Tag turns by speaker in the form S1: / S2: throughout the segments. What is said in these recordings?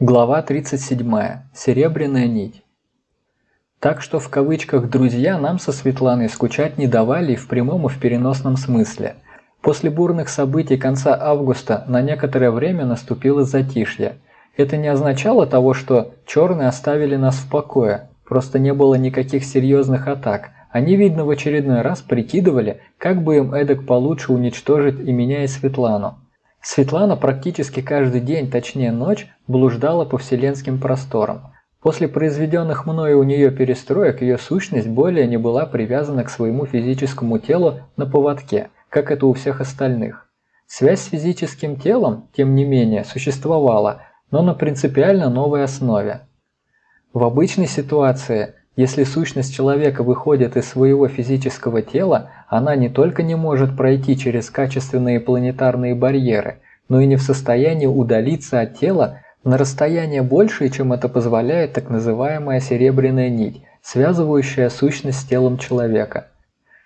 S1: Глава 37. Серебряная нить. Так что в кавычках «друзья» нам со Светланой скучать не давали и в прямом и в переносном смысле. После бурных событий конца августа на некоторое время наступило затишье. Это не означало того, что черные оставили нас в покое, просто не было никаких серьезных атак. Они, видно, в очередной раз прикидывали, как бы им эдак получше уничтожить и меня, и Светлану. Светлана практически каждый день, точнее ночь, блуждала по вселенским просторам. После произведенных мною у нее перестроек ее сущность более не была привязана к своему физическому телу на поводке, как это у всех остальных. Связь с физическим телом, тем не менее, существовала, но на принципиально новой основе. В обычной ситуации если сущность человека выходит из своего физического тела, она не только не может пройти через качественные планетарные барьеры, но и не в состоянии удалиться от тела на расстояние большее, чем это позволяет так называемая серебряная нить, связывающая сущность с телом человека.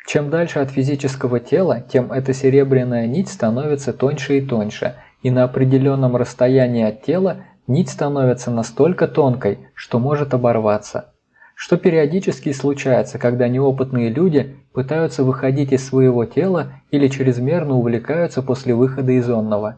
S1: Чем дальше от физического тела, тем эта серебряная нить становится тоньше и тоньше, и на определенном расстоянии от тела нить становится настолько тонкой, что может оборваться что периодически случается, когда неопытные люди пытаются выходить из своего тела или чрезмерно увлекаются после выхода из онного.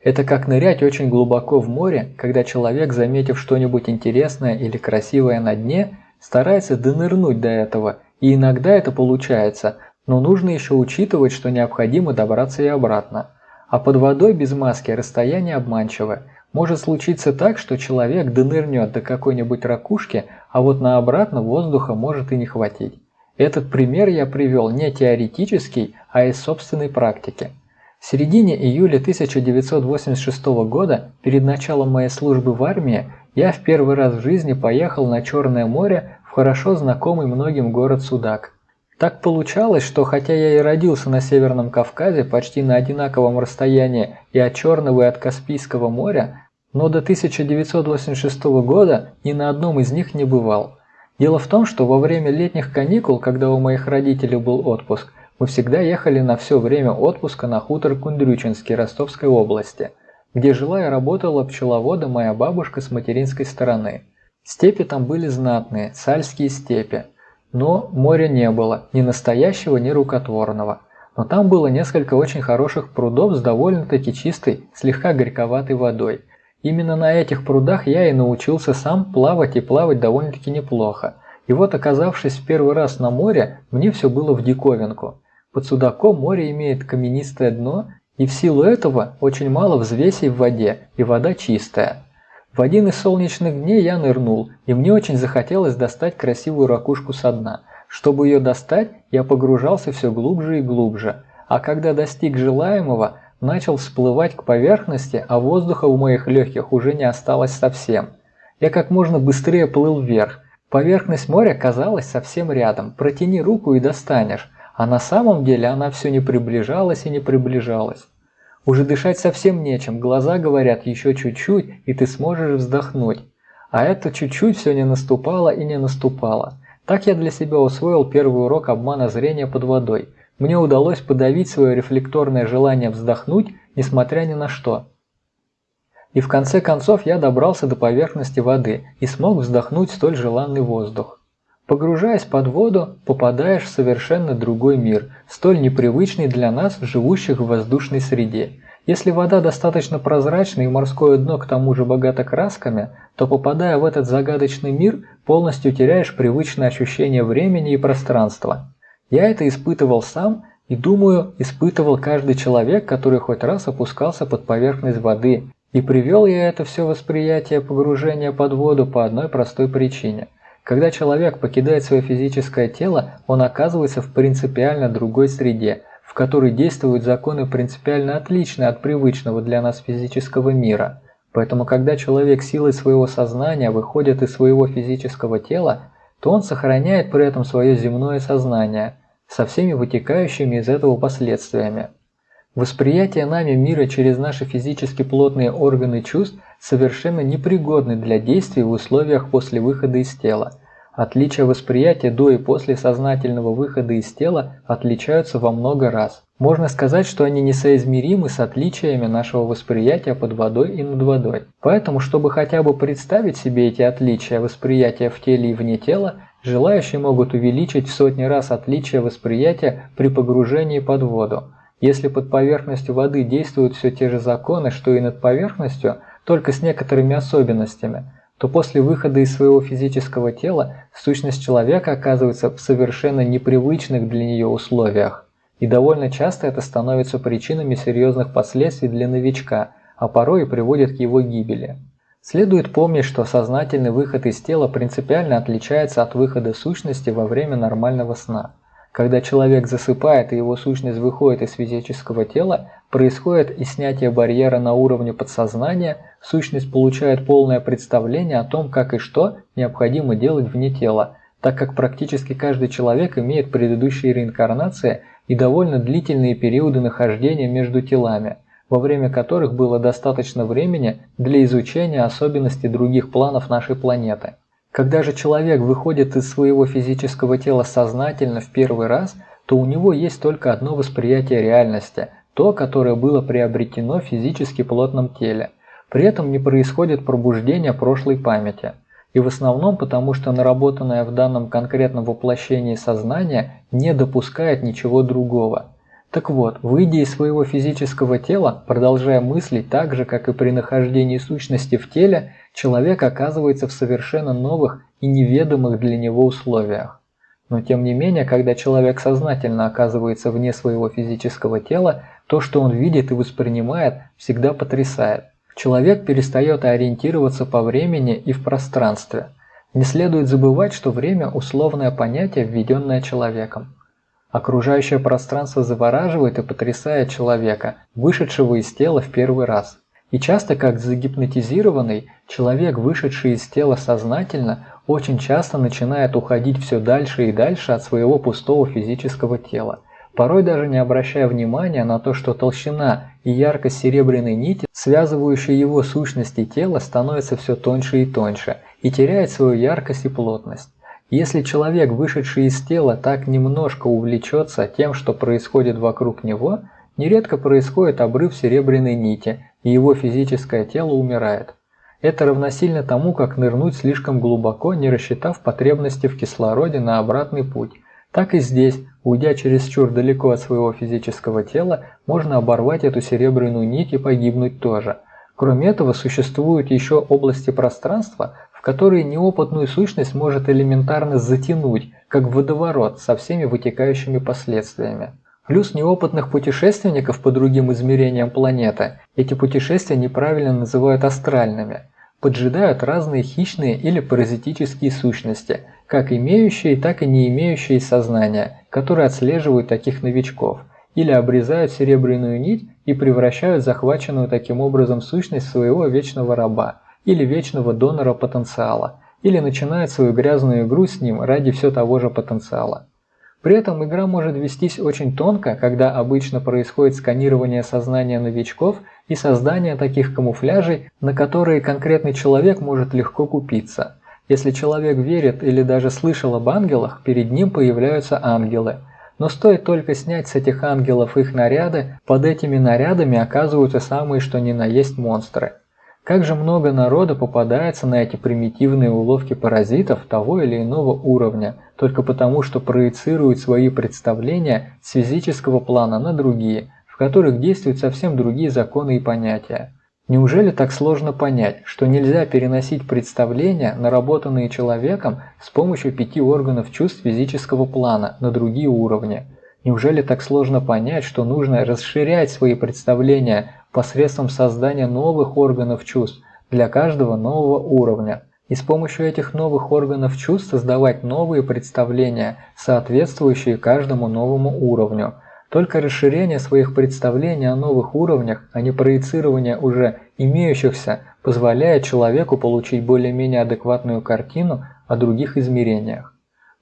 S1: Это как нырять очень глубоко в море, когда человек, заметив что-нибудь интересное или красивое на дне, старается донырнуть до этого, и иногда это получается, но нужно еще учитывать, что необходимо добраться и обратно. А под водой без маски расстояние обманчивое – может случиться так, что человек донырнет до какой-нибудь ракушки, а вот на обратно воздуха может и не хватить. Этот пример я привел не теоретический, а из собственной практики. В середине июля 1986 года, перед началом моей службы в армии, я в первый раз в жизни поехал на Черное море в хорошо знакомый многим город Судак. Так получалось, что хотя я и родился на Северном Кавказе почти на одинаковом расстоянии и от Черного и от Каспийского моря, но до 1986 года ни на одном из них не бывал. Дело в том, что во время летних каникул, когда у моих родителей был отпуск, мы всегда ехали на все время отпуска на хутор Кундрючинский Ростовской области, где жила и работала пчеловодом моя бабушка с материнской стороны. Степи там были знатные, сальские степи, но моря не было, ни настоящего, ни рукотворного. Но там было несколько очень хороших прудов с довольно-таки чистой, слегка горьковатой водой – Именно на этих прудах я и научился сам плавать и плавать довольно-таки неплохо. И вот оказавшись в первый раз на море, мне все было в диковинку. Под судаком море имеет каменистое дно, и в силу этого очень мало взвесей в воде, и вода чистая. В один из солнечных дней я нырнул, и мне очень захотелось достать красивую ракушку со дна. Чтобы ее достать, я погружался все глубже и глубже, а когда достиг желаемого, начал всплывать к поверхности, а воздуха в моих легких уже не осталось совсем. Я как можно быстрее плыл вверх. Поверхность моря казалась совсем рядом, протяни руку и достанешь, а на самом деле она все не приближалась и не приближалась. Уже дышать совсем нечем, глаза говорят еще чуть-чуть, и ты сможешь вздохнуть. А это чуть-чуть все не наступало и не наступало. Так я для себя усвоил первый урок обмана зрения под водой – мне удалось подавить свое рефлекторное желание вздохнуть, несмотря ни на что. И в конце концов я добрался до поверхности воды и смог вздохнуть столь желанный воздух. Погружаясь под воду, попадаешь в совершенно другой мир, столь непривычный для нас, живущих в воздушной среде. Если вода достаточно прозрачна и морское дно к тому же богато красками, то попадая в этот загадочный мир, полностью теряешь привычное ощущение времени и пространства. Я это испытывал сам и, думаю, испытывал каждый человек, который хоть раз опускался под поверхность воды. И привел я это все восприятие погружения под воду по одной простой причине. Когда человек покидает свое физическое тело, он оказывается в принципиально другой среде, в которой действуют законы принципиально отличные от привычного для нас физического мира. Поэтому, когда человек силой своего сознания выходит из своего физического тела, то он сохраняет при этом свое земное сознание, со всеми вытекающими из этого последствиями. Восприятие нами мира через наши физически плотные органы чувств совершенно непригодны для действий в условиях после выхода из тела. Отличия восприятия до и после сознательного выхода из тела отличаются во много раз. Можно сказать, что они несоизмеримы с отличиями нашего восприятия под водой и над водой. Поэтому, чтобы хотя бы представить себе эти отличия восприятия в теле и вне тела, желающие могут увеличить в сотни раз отличия восприятия при погружении под воду. Если под поверхностью воды действуют все те же законы, что и над поверхностью, только с некоторыми особенностями, то после выхода из своего физического тела сущность человека оказывается в совершенно непривычных для нее условиях. И довольно часто это становится причинами серьезных последствий для новичка, а порой и приводит к его гибели. Следует помнить, что сознательный выход из тела принципиально отличается от выхода сущности во время нормального сна. Когда человек засыпает и его сущность выходит из физического тела, происходит и снятие барьера на уровне подсознания, сущность получает полное представление о том, как и что необходимо делать вне тела, так как практически каждый человек имеет предыдущие реинкарнации и довольно длительные периоды нахождения между телами, во время которых было достаточно времени для изучения особенностей других планов нашей планеты. Когда же человек выходит из своего физического тела сознательно в первый раз, то у него есть только одно восприятие реальности, то, которое было приобретено в физически плотном теле. При этом не происходит пробуждение прошлой памяти. И в основном потому, что наработанное в данном конкретном воплощении сознание не допускает ничего другого. Так вот, выйдя из своего физического тела, продолжая мыслить так же, как и при нахождении сущности в теле, человек оказывается в совершенно новых и неведомых для него условиях. Но тем не менее, когда человек сознательно оказывается вне своего физического тела, то, что он видит и воспринимает, всегда потрясает. Человек перестает ориентироваться по времени и в пространстве. Не следует забывать, что время – условное понятие, введенное человеком. Окружающее пространство завораживает и потрясает человека, вышедшего из тела в первый раз. И часто, как загипнотизированный, человек, вышедший из тела сознательно, очень часто начинает уходить все дальше и дальше от своего пустого физического тела, порой даже не обращая внимания на то, что толщина и яркость серебряной нити, связывающей его сущности тела, становится все тоньше и тоньше и теряет свою яркость и плотность. Если человек, вышедший из тела, так немножко увлечется тем, что происходит вокруг него, нередко происходит обрыв серебряной нити, и его физическое тело умирает. Это равносильно тому, как нырнуть слишком глубоко, не рассчитав потребности в кислороде на обратный путь. Так и здесь, уйдя чересчур далеко от своего физического тела, можно оборвать эту серебряную нить и погибнуть тоже. Кроме этого, существуют еще области пространства, которые неопытную сущность может элементарно затянуть, как водоворот со всеми вытекающими последствиями. Плюс неопытных путешественников по другим измерениям планеты эти путешествия неправильно называют астральными. Поджидают разные хищные или паразитические сущности, как имеющие, так и не имеющие сознания, которые отслеживают таких новичков, или обрезают серебряную нить и превращают захваченную таким образом сущность своего вечного раба или вечного донора потенциала, или начинают свою грязную игру с ним ради все того же потенциала. При этом игра может вестись очень тонко, когда обычно происходит сканирование сознания новичков и создание таких камуфляжей, на которые конкретный человек может легко купиться. Если человек верит или даже слышал об ангелах, перед ним появляются ангелы. Но стоит только снять с этих ангелов их наряды, под этими нарядами оказываются самые что ни на есть монстры. Как же много народа попадается на эти примитивные уловки паразитов того или иного уровня, только потому что проецируют свои представления с физического плана на другие, в которых действуют совсем другие законы и понятия. Неужели так сложно понять, что нельзя переносить представления, наработанные человеком с помощью пяти органов чувств физического плана на другие уровни? Неужели так сложно понять, что нужно расширять свои представления посредством создания новых органов чувств для каждого нового уровня. И с помощью этих новых органов чувств создавать новые представления, соответствующие каждому новому уровню. Только расширение своих представлений о новых уровнях, а не проецирование уже имеющихся, позволяет человеку получить более-менее адекватную картину о других измерениях.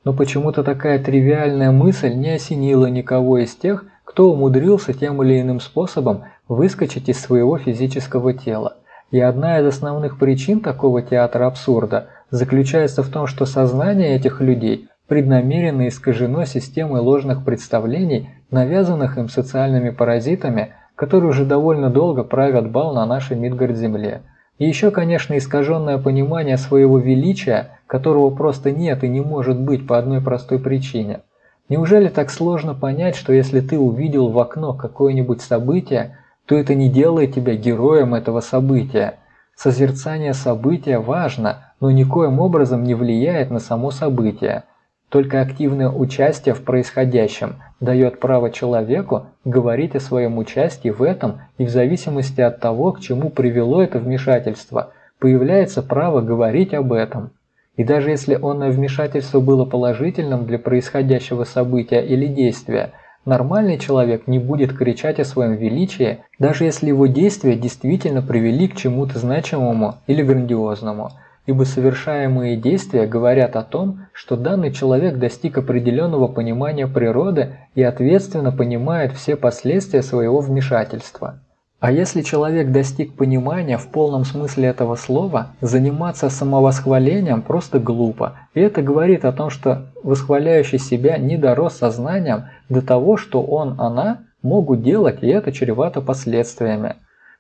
S1: Но почему-то такая тривиальная мысль не осенила никого из тех, кто умудрился тем или иным способом выскочить из своего физического тела. И одна из основных причин такого театра абсурда заключается в том, что сознание этих людей преднамеренно искажено системой ложных представлений, навязанных им социальными паразитами, которые уже довольно долго правят бал на нашей Мидгард-земле. И еще, конечно, искаженное понимание своего величия, которого просто нет и не может быть по одной простой причине. Неужели так сложно понять, что если ты увидел в окно какое-нибудь событие, то это не делает тебя героем этого события? Созерцание события важно, но никоим образом не влияет на само событие. Только активное участие в происходящем дает право человеку говорить о своем участии в этом и в зависимости от того, к чему привело это вмешательство, появляется право говорить об этом. И даже если онное вмешательство было положительным для происходящего события или действия, нормальный человек не будет кричать о своем величии, даже если его действия действительно привели к чему-то значимому или грандиозному – ибо совершаемые действия говорят о том, что данный человек достиг определенного понимания природы и ответственно понимает все последствия своего вмешательства. А если человек достиг понимания в полном смысле этого слова, заниматься самовосхвалением просто глупо, и это говорит о том, что восхваляющий себя не дорос сознанием до того, что он, она могут делать, и это чревато последствиями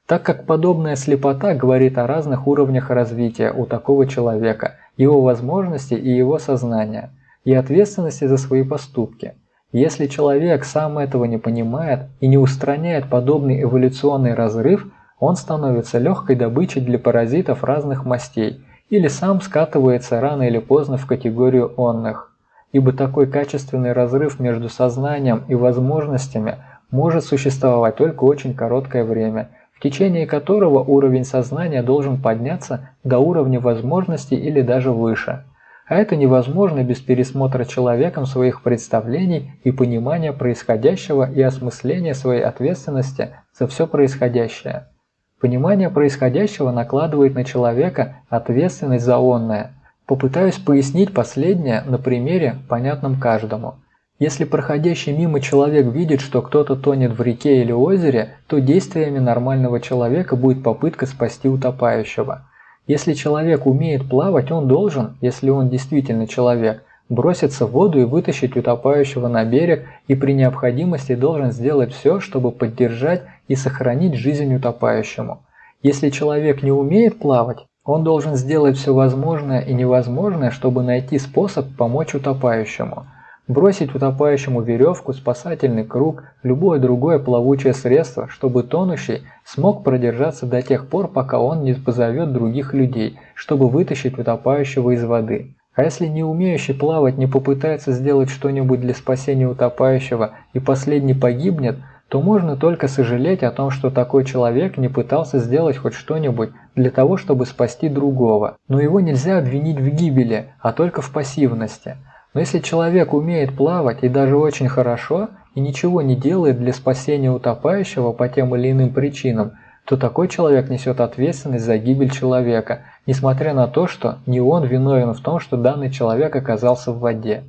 S1: так как подобная слепота говорит о разных уровнях развития у такого человека, его возможностей и его сознания, и ответственности за свои поступки. Если человек сам этого не понимает и не устраняет подобный эволюционный разрыв, он становится легкой добычей для паразитов разных мастей или сам скатывается рано или поздно в категорию онных. Ибо такой качественный разрыв между сознанием и возможностями может существовать только очень короткое время – в течение которого уровень сознания должен подняться до уровня возможностей или даже выше. А это невозможно без пересмотра человеком своих представлений и понимания происходящего и осмысления своей ответственности за все происходящее. Понимание происходящего накладывает на человека ответственность за онное. Попытаюсь пояснить последнее на примере, понятном каждому. Если проходящий мимо человек видит, что кто-то тонет в реке или озере, то действиями нормального человека будет попытка спасти утопающего. Если человек умеет плавать, он должен, если он действительно человек, броситься в воду и вытащить утопающего на берег и при необходимости должен сделать все, чтобы поддержать и сохранить жизнь утопающему. Если человек не умеет плавать, он должен сделать все возможное и невозможное, чтобы найти способ помочь утопающему – бросить утопающему веревку, спасательный круг, любое другое плавучее средство, чтобы тонущий смог продержаться до тех пор, пока он не позовет других людей, чтобы вытащить утопающего из воды. А если не умеющий плавать не попытается сделать что-нибудь для спасения утопающего и последний погибнет, то можно только сожалеть о том, что такой человек не пытался сделать хоть что-нибудь для того, чтобы спасти другого. Но его нельзя обвинить в гибели, а только в пассивности – но если человек умеет плавать и даже очень хорошо, и ничего не делает для спасения утопающего по тем или иным причинам, то такой человек несет ответственность за гибель человека, несмотря на то, что не он виновен в том, что данный человек оказался в воде.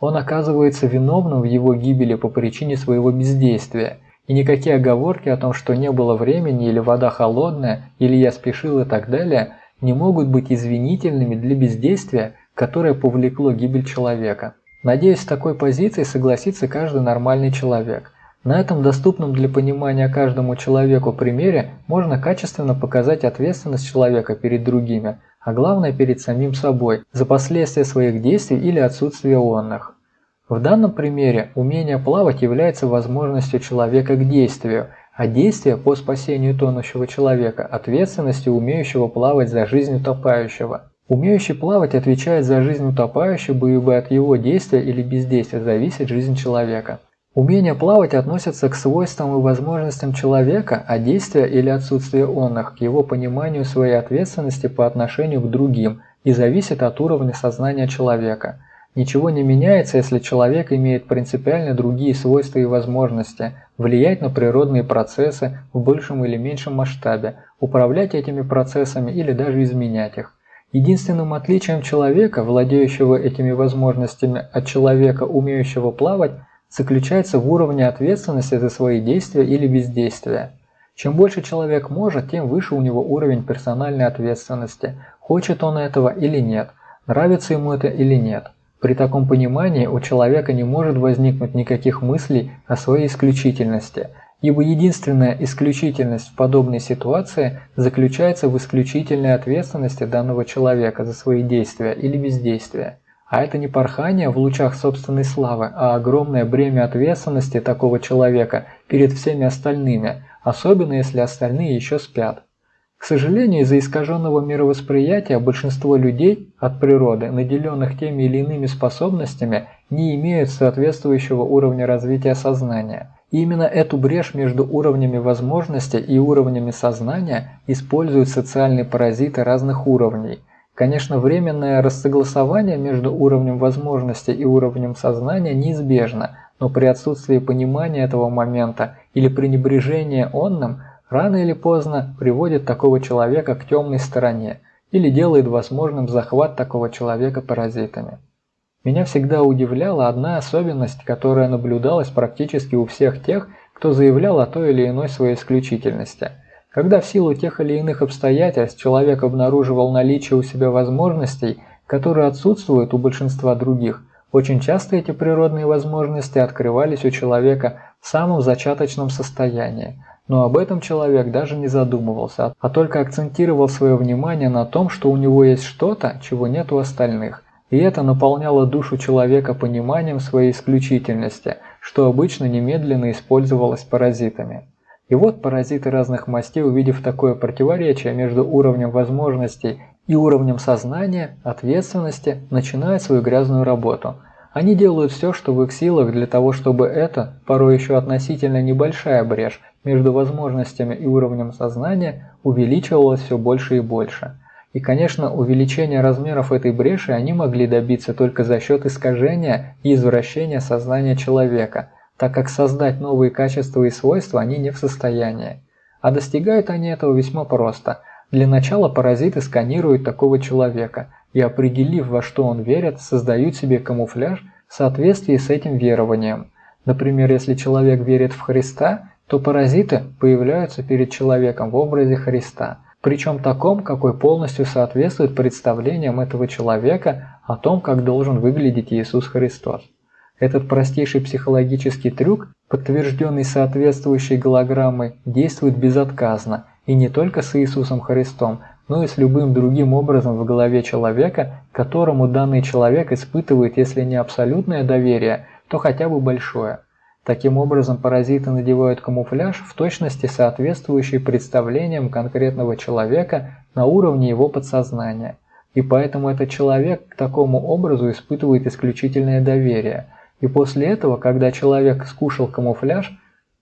S1: Он оказывается виновным в его гибели по причине своего бездействия, и никакие оговорки о том, что не было времени или вода холодная, или я спешил и так далее, не могут быть извинительными для бездействия, которое повлекло гибель человека. Надеюсь, с такой позицией согласится каждый нормальный человек. На этом доступном для понимания каждому человеку примере можно качественно показать ответственность человека перед другими, а главное перед самим собой, за последствия своих действий или отсутствие онных. В данном примере умение плавать является возможностью человека к действию, а действие по спасению тонущего человека – ответственностью умеющего плавать за жизнь утопающего – Умеющий плавать отвечает за жизнь утопающего, ибо от его действия или бездействия зависит жизнь человека. Умение плавать относится к свойствам и возможностям человека, а действия или отсутствие онных – к его пониманию своей ответственности по отношению к другим и зависит от уровня сознания человека. Ничего не меняется, если человек имеет принципиально другие свойства и возможности – влиять на природные процессы в большем или меньшем масштабе, управлять этими процессами или даже изменять их. Единственным отличием человека, владеющего этими возможностями от человека, умеющего плавать, заключается в уровне ответственности за свои действия или бездействия. Чем больше человек может, тем выше у него уровень персональной ответственности, хочет он этого или нет, нравится ему это или нет. При таком понимании у человека не может возникнуть никаких мыслей о своей исключительности, ибо единственная исключительность в подобной ситуации заключается в исключительной ответственности данного человека за свои действия или бездействия. А это не порхание в лучах собственной славы, а огромное бремя ответственности такого человека перед всеми остальными, особенно если остальные еще спят. К сожалению, из-за искаженного мировосприятия большинство людей от природы, наделенных теми или иными способностями, не имеют соответствующего уровня развития сознания. И именно эту брешь между уровнями возможностей и уровнями сознания используют социальные паразиты разных уровней. Конечно, временное рассогласование между уровнем возможностей и уровнем сознания неизбежно, но при отсутствии понимания этого момента или пренебрежения онным – рано или поздно приводит такого человека к темной стороне или делает возможным захват такого человека паразитами. Меня всегда удивляла одна особенность, которая наблюдалась практически у всех тех, кто заявлял о той или иной своей исключительности. Когда в силу тех или иных обстоятельств человек обнаруживал наличие у себя возможностей, которые отсутствуют у большинства других, очень часто эти природные возможности открывались у человека в самом зачаточном состоянии, но об этом человек даже не задумывался, а только акцентировал свое внимание на том, что у него есть что-то, чего нет у остальных. И это наполняло душу человека пониманием своей исключительности, что обычно немедленно использовалось паразитами. И вот паразиты разных мастей, увидев такое противоречие между уровнем возможностей и уровнем сознания, ответственности, начинают свою грязную работу – они делают все, что в их силах для того, чтобы эта, порой еще относительно небольшая брешь между возможностями и уровнем сознания увеличивалась все больше и больше. И, конечно, увеличение размеров этой бреши они могли добиться только за счет искажения и извращения сознания человека, так как создать новые качества и свойства они не в состоянии. А достигают они этого весьма просто. Для начала паразиты сканируют такого человека – и определив, во что он верит, создают себе камуфляж в соответствии с этим верованием. Например, если человек верит в Христа, то паразиты появляются перед человеком в образе Христа, причем таком, какой полностью соответствует представлениям этого человека о том, как должен выглядеть Иисус Христос. Этот простейший психологический трюк, подтвержденный соответствующей голограммой, действует безотказно, и не только с Иисусом Христом, но и с любым другим образом в голове человека, которому данный человек испытывает, если не абсолютное доверие, то хотя бы большое. Таким образом, паразиты надевают камуфляж в точности соответствующий представлениям конкретного человека на уровне его подсознания. И поэтому этот человек к такому образу испытывает исключительное доверие. И после этого, когда человек скушал камуфляж,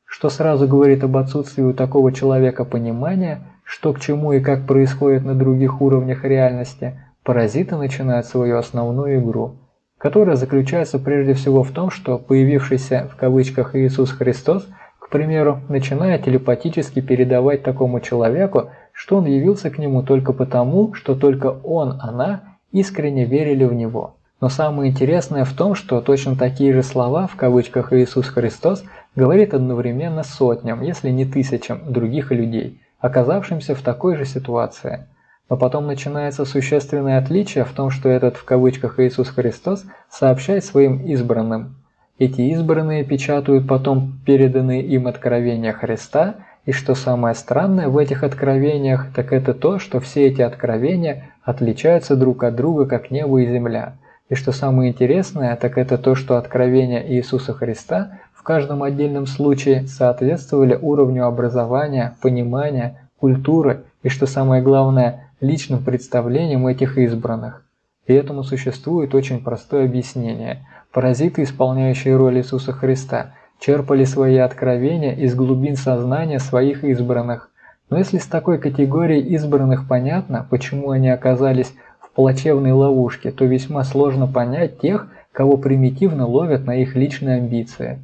S1: что сразу говорит об отсутствии у такого человека понимания, что к чему и как происходит на других уровнях реальности, паразиты начинают свою основную игру, которая заключается прежде всего в том, что появившийся в кавычках Иисус Христос, к примеру, начинает телепатически передавать такому человеку, что он явился к нему только потому, что только он, она искренне верили в него. Но самое интересное в том, что точно такие же слова, в кавычках Иисус Христос, говорит одновременно сотням, если не тысячам других людей – оказавшимся в такой же ситуации. Но потом начинается существенное отличие в том, что этот в кавычках Иисус Христос сообщает своим избранным. Эти избранные печатают потом переданные им откровения Христа, и что самое странное в этих откровениях, так это то, что все эти откровения отличаются друг от друга, как небо и земля. И что самое интересное, так это то, что откровения Иисуса Христа в каждом отдельном случае соответствовали уровню образования, понимания, культуры и, что самое главное, личным представлениям этих избранных. И этому существует очень простое объяснение. Паразиты, исполняющие роль Иисуса Христа, черпали свои откровения из глубин сознания своих избранных. Но если с такой категорией избранных понятно, почему они оказались в плачевной ловушке, то весьма сложно понять тех, кого примитивно ловят на их личные амбиции.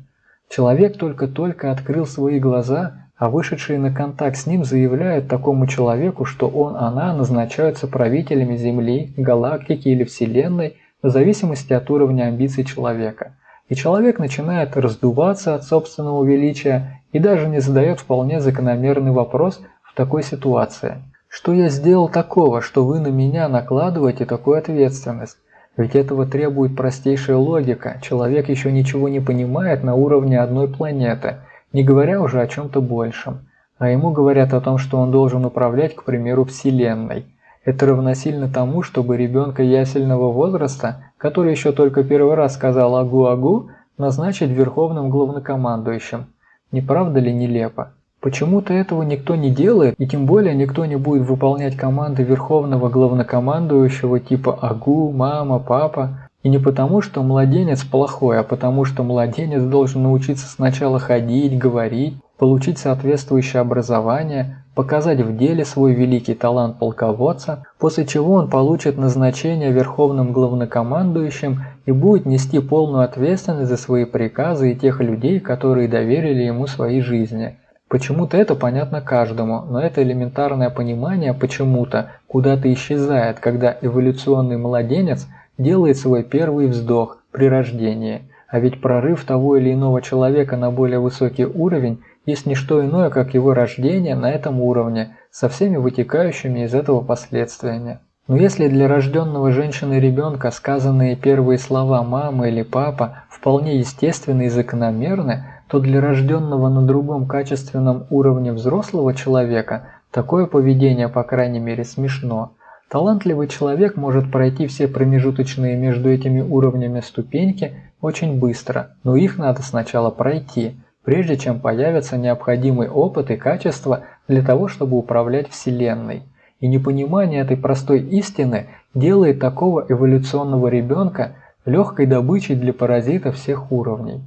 S1: Человек только-только открыл свои глаза, а вышедшие на контакт с ним заявляют такому человеку, что он, она назначаются правителями Земли, галактики или Вселенной в зависимости от уровня амбиций человека. И человек начинает раздуваться от собственного величия и даже не задает вполне закономерный вопрос в такой ситуации. Что я сделал такого, что вы на меня накладываете такую ответственность? Ведь этого требует простейшая логика. Человек еще ничего не понимает на уровне одной планеты, не говоря уже о чем-то большем. А ему говорят о том, что он должен управлять, к примеру, Вселенной. Это равносильно тому, чтобы ребенка ясельного возраста, который еще только первый раз сказал «агу-агу», назначить верховным главнокомандующим. Не правда ли нелепо? Почему-то этого никто не делает, и тем более никто не будет выполнять команды верховного главнокомандующего типа «Агу», «Мама», «Папа». И не потому, что младенец плохой, а потому, что младенец должен научиться сначала ходить, говорить, получить соответствующее образование, показать в деле свой великий талант полководца, после чего он получит назначение верховным главнокомандующим и будет нести полную ответственность за свои приказы и тех людей, которые доверили ему свои жизни. Почему-то это понятно каждому, но это элементарное понимание почему-то куда-то исчезает, когда эволюционный младенец делает свой первый вздох при рождении. А ведь прорыв того или иного человека на более высокий уровень есть не что иное, как его рождение на этом уровне, со всеми вытекающими из этого последствиями. Но если для рожденного женщины ребенка сказанные первые слова «мама» или «папа» вполне естественны и закономерны, то для рожденного на другом качественном уровне взрослого человека такое поведение, по крайней мере, смешно. Талантливый человек может пройти все промежуточные между этими уровнями ступеньки очень быстро, но их надо сначала пройти, прежде чем появится необходимый опыт и качество для того, чтобы управлять Вселенной. И непонимание этой простой истины делает такого эволюционного ребенка легкой добычей для паразитов всех уровней.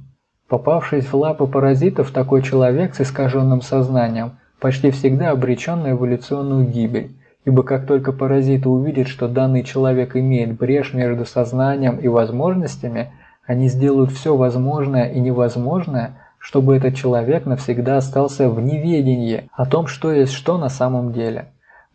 S1: Попавшись в лапы паразитов, такой человек с искаженным сознанием почти всегда обречен на эволюционную гибель, ибо как только паразиты увидят, что данный человек имеет брешь между сознанием и возможностями, они сделают все возможное и невозможное, чтобы этот человек навсегда остался в неведении о том, что есть что на самом деле.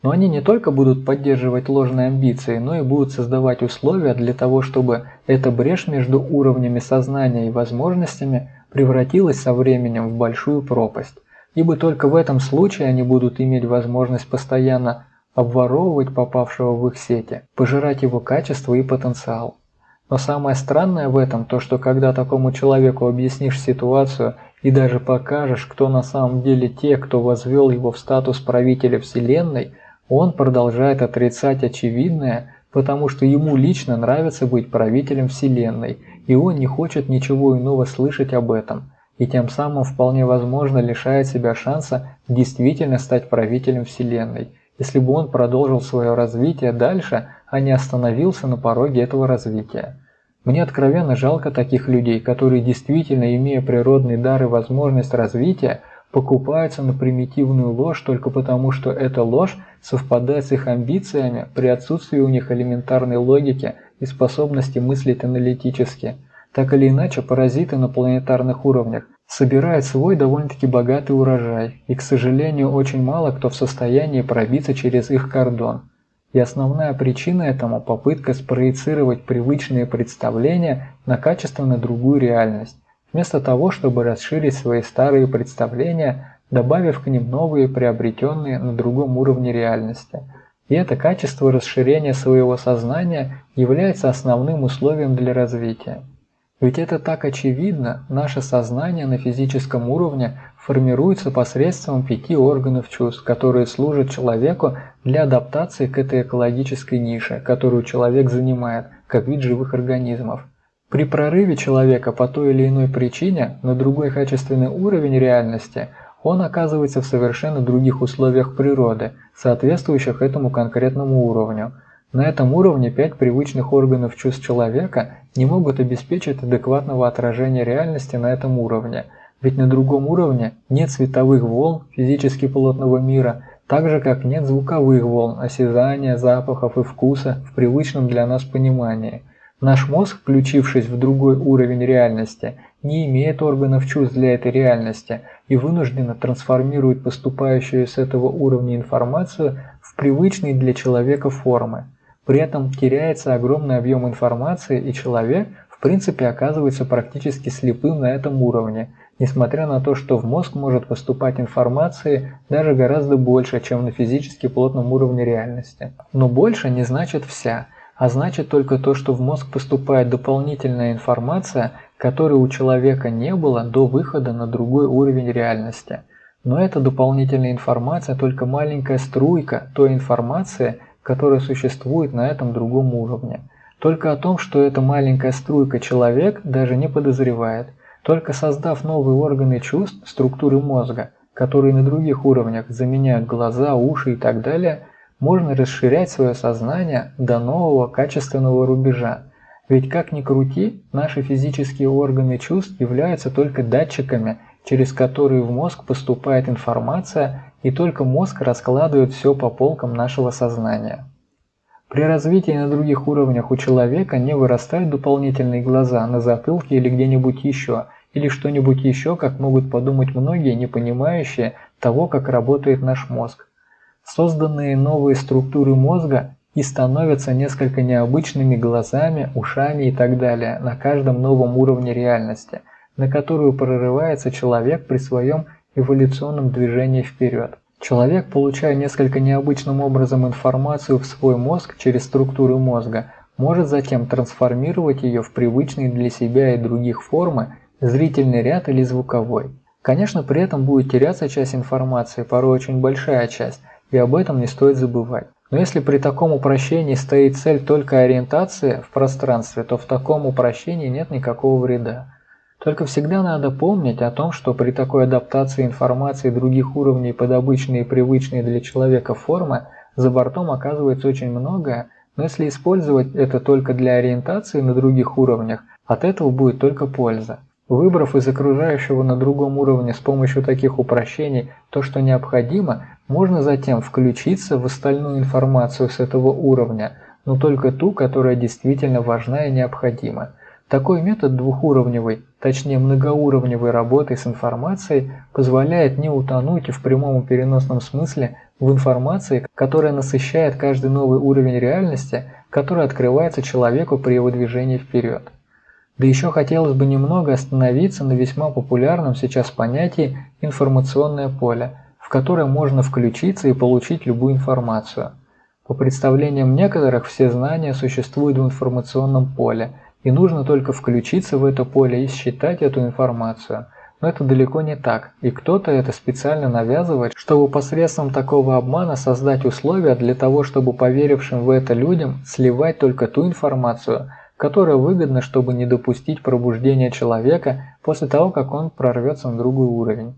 S1: Но они не только будут поддерживать ложные амбиции, но и будут создавать условия для того, чтобы эта брешь между уровнями сознания и возможностями превратилась со временем в большую пропасть. Ибо только в этом случае они будут иметь возможность постоянно обворовывать попавшего в их сети, пожирать его качество и потенциал. Но самое странное в этом то, что когда такому человеку объяснишь ситуацию и даже покажешь, кто на самом деле те, кто возвел его в статус правителя Вселенной – он продолжает отрицать очевидное, потому что ему лично нравится быть правителем Вселенной, и он не хочет ничего иного слышать об этом, и тем самым вполне возможно лишает себя шанса действительно стать правителем Вселенной, если бы он продолжил свое развитие дальше, а не остановился на пороге этого развития. Мне откровенно жалко таких людей, которые действительно, имея природный дар и возможность развития, покупаются на примитивную ложь только потому, что эта ложь совпадает с их амбициями при отсутствии у них элементарной логики и способности мыслить аналитически. Так или иначе, паразиты на планетарных уровнях собирают свой довольно-таки богатый урожай, и, к сожалению, очень мало кто в состоянии пробиться через их кордон. И основная причина этому – попытка спроецировать привычные представления на качественно другую реальность вместо того, чтобы расширить свои старые представления, добавив к ним новые, приобретенные на другом уровне реальности. И это качество расширения своего сознания является основным условием для развития. Ведь это так очевидно, наше сознание на физическом уровне формируется посредством пяти органов чувств, которые служат человеку для адаптации к этой экологической нише, которую человек занимает, как вид живых организмов. При прорыве человека по той или иной причине на другой качественный уровень реальности он оказывается в совершенно других условиях природы, соответствующих этому конкретному уровню. На этом уровне пять привычных органов чувств человека не могут обеспечить адекватного отражения реальности на этом уровне, ведь на другом уровне нет световых волн физически плотного мира, так же как нет звуковых волн осязания, запахов и вкуса в привычном для нас понимании – Наш мозг, включившись в другой уровень реальности, не имеет органов чувств для этой реальности и вынужденно трансформирует поступающую с этого уровня информацию в привычные для человека формы. При этом теряется огромный объем информации, и человек в принципе оказывается практически слепым на этом уровне, несмотря на то, что в мозг может поступать информации даже гораздо больше, чем на физически плотном уровне реальности. Но больше не значит вся – а значит только то, что в мозг поступает дополнительная информация, которой у человека не было до выхода на другой уровень реальности. Но эта дополнительная информация только маленькая струйка той информации, которая существует на этом другом уровне. Только о том, что эта маленькая струйка человек даже не подозревает. Только создав новые органы чувств, структуры мозга, которые на других уровнях заменяют глаза, уши и так далее – можно расширять свое сознание до нового качественного рубежа. Ведь как ни крути, наши физические органы чувств являются только датчиками, через которые в мозг поступает информация, и только мозг раскладывает все по полкам нашего сознания. При развитии на других уровнях у человека не вырастают дополнительные глаза на затылке или где-нибудь еще, или что-нибудь еще, как могут подумать многие, не понимающие того, как работает наш мозг. Созданные новые структуры мозга и становятся несколько необычными глазами, ушами и так далее на каждом новом уровне реальности, на которую прорывается человек при своем эволюционном движении вперед. Человек, получая несколько необычным образом информацию в свой мозг через структуры мозга, может затем трансформировать ее в привычные для себя и других формы, зрительный ряд или звуковой. Конечно, при этом будет теряться часть информации, порой очень большая часть – и об этом не стоит забывать. Но если при таком упрощении стоит цель только ориентации в пространстве, то в таком упрощении нет никакого вреда. Только всегда надо помнить о том, что при такой адаптации информации других уровней под обычные и привычные для человека формы за бортом оказывается очень многое, но если использовать это только для ориентации на других уровнях, от этого будет только польза. Выбрав из окружающего на другом уровне с помощью таких упрощений то, что необходимо, можно затем включиться в остальную информацию с этого уровня, но только ту, которая действительно важна и необходима. Такой метод двухуровневой, точнее многоуровневой работы с информацией позволяет не утонуть в прямом и переносном смысле в информации, которая насыщает каждый новый уровень реальности, который открывается человеку при его движении вперед. Да еще хотелось бы немного остановиться на весьма популярном сейчас понятии «информационное поле», в которое можно включиться и получить любую информацию. По представлениям некоторых, все знания существуют в информационном поле, и нужно только включиться в это поле и считать эту информацию. Но это далеко не так, и кто-то это специально навязывает, чтобы посредством такого обмана создать условия для того, чтобы поверившим в это людям сливать только ту информацию, которая выгодна, чтобы не допустить пробуждения человека после того, как он прорвется на другой уровень.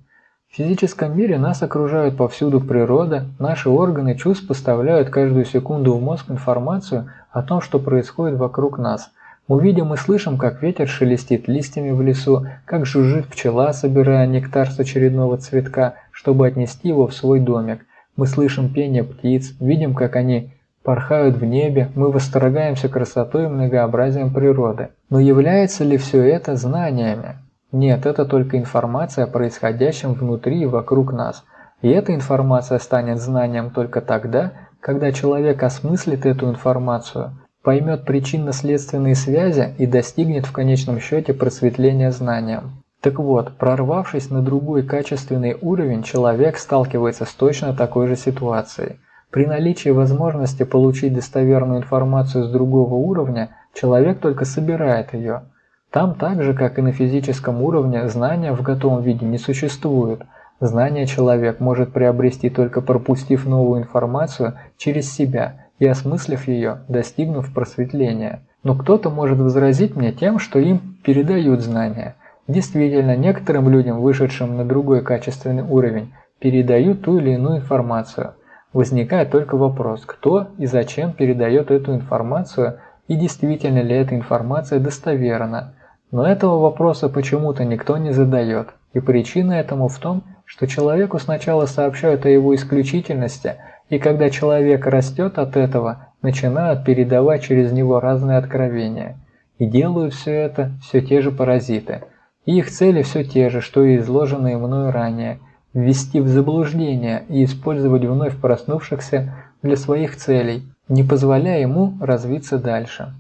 S1: В физическом мире нас окружают повсюду природа, наши органы чувств поставляют каждую секунду в мозг информацию о том, что происходит вокруг нас. Мы видим и слышим, как ветер шелестит листьями в лесу, как жужжит пчела, собирая нектар с очередного цветка, чтобы отнести его в свой домик. Мы слышим пение птиц, видим, как они порхают в небе, мы восторгаемся красотой и многообразием природы. Но является ли все это знаниями? Нет, это только информация о происходящем внутри и вокруг нас. И эта информация станет знанием только тогда, когда человек осмыслит эту информацию, поймет причинно-следственные связи и достигнет в конечном счете просветления знанием. Так вот, прорвавшись на другой качественный уровень, человек сталкивается с точно такой же ситуацией. При наличии возможности получить достоверную информацию с другого уровня, человек только собирает ее – там так же, как и на физическом уровне, знания в готовом виде не существуют. Знание человек может приобрести только пропустив новую информацию через себя и осмыслив ее, достигнув просветления. Но кто-то может возразить мне тем, что им передают знания. Действительно, некоторым людям, вышедшим на другой качественный уровень, передают ту или иную информацию. Возникает только вопрос, кто и зачем передает эту информацию и действительно ли эта информация достоверна. Но этого вопроса почему-то никто не задает, и причина этому в том, что человеку сначала сообщают о его исключительности, и когда человек растет от этого, начинают передавать через него разные откровения. И делают все это все те же паразиты. И их цели все те же, что и изложенные мною ранее – ввести в заблуждение и использовать вновь проснувшихся для своих целей, не позволяя ему развиться дальше.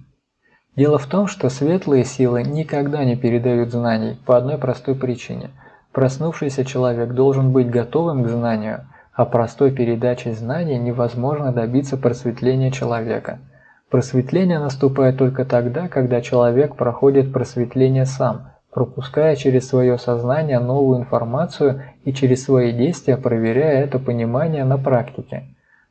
S1: Дело в том, что светлые силы никогда не передают знаний по одной простой причине. Проснувшийся человек должен быть готовым к знанию, а простой передачей знаний невозможно добиться просветления человека. Просветление наступает только тогда, когда человек проходит просветление сам, пропуская через свое сознание новую информацию и через свои действия проверяя это понимание на практике.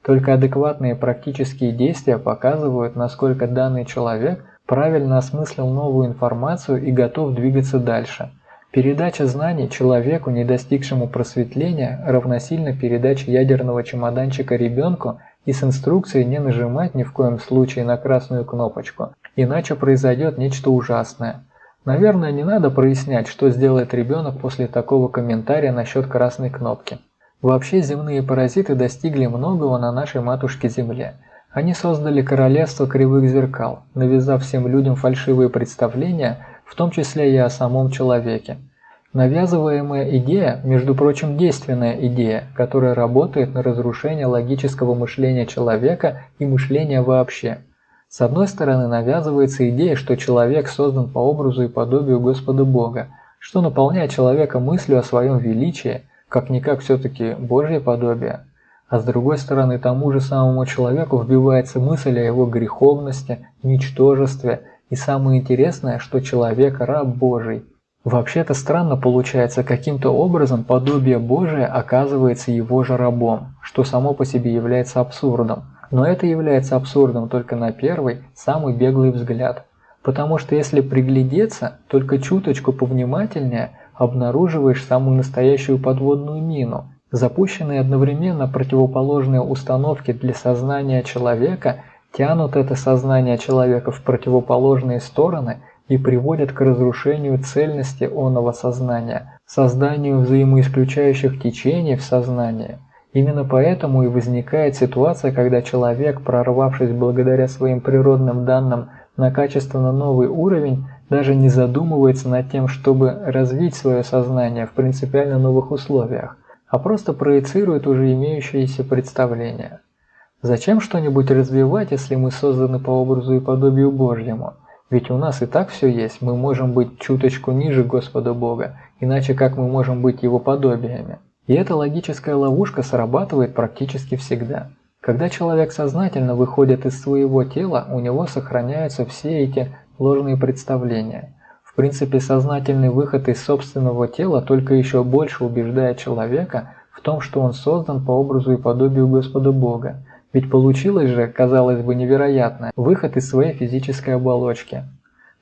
S1: Только адекватные практические действия показывают, насколько данный человек правильно осмыслил новую информацию и готов двигаться дальше. Передача знаний человеку, не достигшему просветления, равносильно передаче ядерного чемоданчика ребенку и с инструкцией не нажимать ни в коем случае на красную кнопочку, иначе произойдет нечто ужасное. Наверное, не надо прояснять, что сделает ребенок после такого комментария насчет красной кнопки. Вообще земные паразиты достигли многого на нашей матушке Земле. Они создали королевство кривых зеркал, навязав всем людям фальшивые представления, в том числе и о самом человеке. Навязываемая идея, между прочим, действенная идея, которая работает на разрушение логического мышления человека и мышления вообще. С одной стороны навязывается идея, что человек создан по образу и подобию Господа Бога, что наполняет человека мыслью о своем величии – как-никак все-таки Божье подобие, а с другой стороны тому же самому человеку вбивается мысль о его греховности, ничтожестве и самое интересное, что человек раб Божий. Вообще-то странно получается, каким-то образом подобие Божие оказывается его же рабом, что само по себе является абсурдом. Но это является абсурдом только на первый, самый беглый взгляд. Потому что если приглядеться, только чуточку повнимательнее – обнаруживаешь самую настоящую подводную мину. Запущенные одновременно противоположные установки для сознания человека тянут это сознание человека в противоположные стороны и приводят к разрушению цельности оного сознания, созданию взаимоисключающих течений в сознании. Именно поэтому и возникает ситуация, когда человек, прорвавшись благодаря своим природным данным на качественно новый уровень, даже не задумывается над тем, чтобы развить свое сознание в принципиально новых условиях, а просто проецирует уже имеющиеся представления. Зачем что-нибудь развивать, если мы созданы по образу и подобию Божьему? Ведь у нас и так все есть, мы можем быть чуточку ниже Господа Бога, иначе как мы можем быть Его подобиями? И эта логическая ловушка срабатывает практически всегда. Когда человек сознательно выходит из своего тела, у него сохраняются все эти ложные представления. В принципе, сознательный выход из собственного тела только еще больше убеждает человека в том, что он создан по образу и подобию Господа Бога. Ведь получилось же, казалось бы, невероятно, выход из своей физической оболочки.